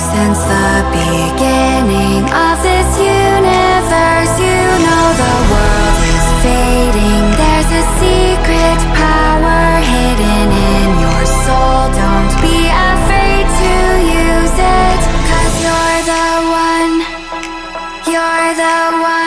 since the beginning of this universe. You know the world is fading. There's a secret power hidden in your soul. Don't be afraid to use it Cause you're the one. You're the one.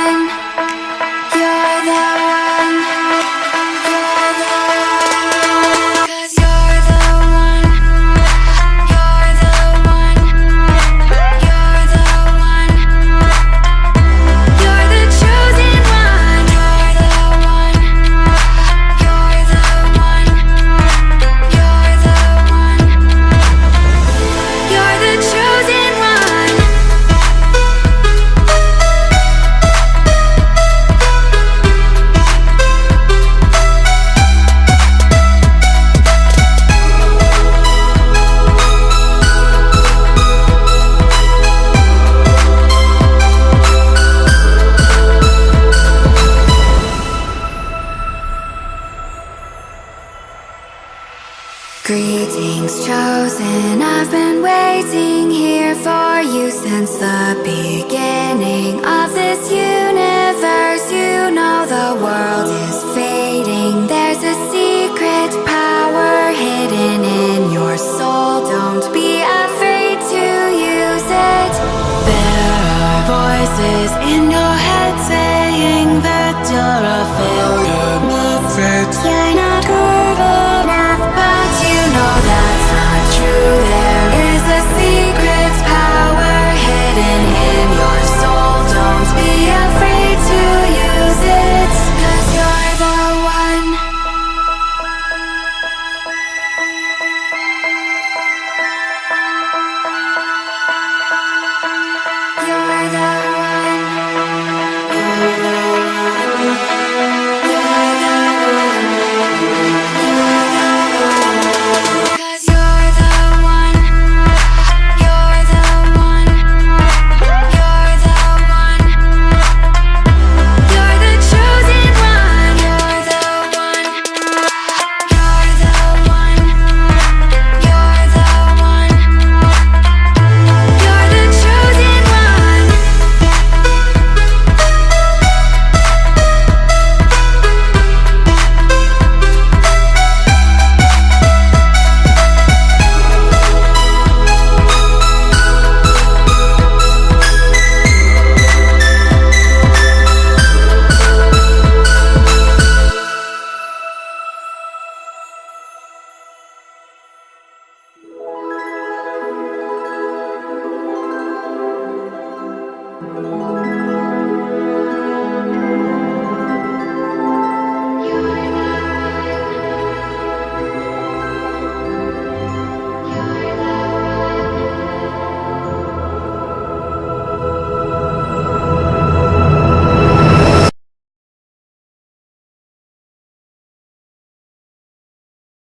Greetings chosen, I've been waiting here for you since the beginning of this universe. You know the world is fading, there's a secret power hidden in your soul. Don't be afraid to use it. There are voices in your head saying that you're a failure.